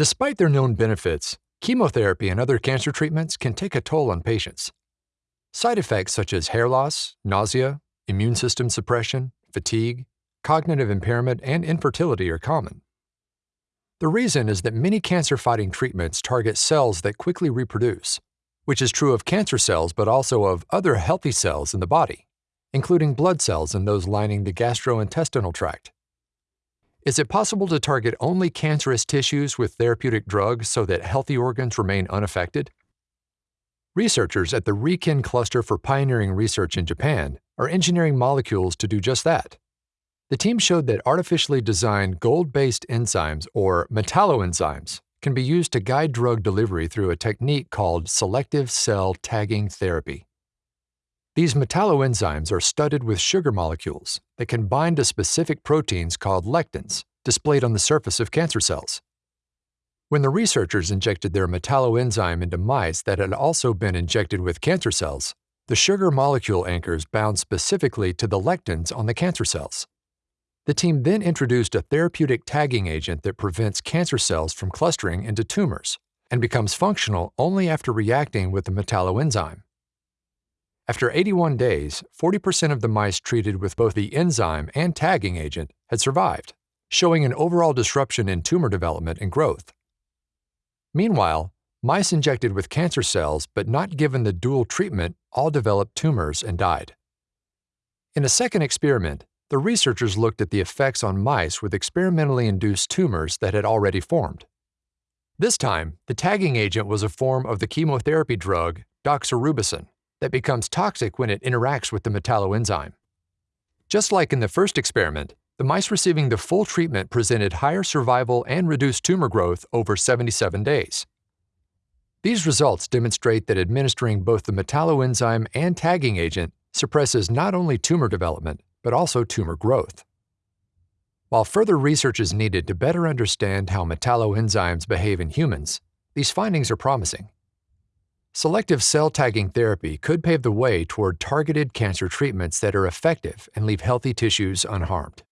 Despite their known benefits, chemotherapy and other cancer treatments can take a toll on patients. Side effects such as hair loss, nausea, immune system suppression, fatigue, cognitive impairment, and infertility are common. The reason is that many cancer fighting treatments target cells that quickly reproduce, which is true of cancer cells but also of other healthy cells in the body, including blood cells and those lining the gastrointestinal tract. Is it possible to target only cancerous tissues with therapeutic drugs so that healthy organs remain unaffected? Researchers at the RIKEN Cluster for Pioneering Research in Japan are engineering molecules to do just that. The team showed that artificially designed gold-based enzymes, or metalloenzymes, can be used to guide drug delivery through a technique called selective cell tagging therapy. These metalloenzymes are studded with sugar molecules that can bind to specific proteins called lectins, displayed on the surface of cancer cells. When the researchers injected their metalloenzyme into mice that had also been injected with cancer cells, the sugar molecule anchors bound specifically to the lectins on the cancer cells. The team then introduced a therapeutic tagging agent that prevents cancer cells from clustering into tumors and becomes functional only after reacting with the metalloenzyme. After 81 days, 40% of the mice treated with both the enzyme and tagging agent had survived, showing an overall disruption in tumor development and growth. Meanwhile, mice injected with cancer cells but not given the dual treatment all developed tumors and died. In a second experiment, the researchers looked at the effects on mice with experimentally induced tumors that had already formed. This time, the tagging agent was a form of the chemotherapy drug doxorubicin that becomes toxic when it interacts with the metalloenzyme. Just like in the first experiment, the mice receiving the full treatment presented higher survival and reduced tumor growth over 77 days. These results demonstrate that administering both the metalloenzyme and tagging agent suppresses not only tumor development, but also tumor growth. While further research is needed to better understand how metalloenzymes behave in humans, these findings are promising. Selective cell tagging therapy could pave the way toward targeted cancer treatments that are effective and leave healthy tissues unharmed.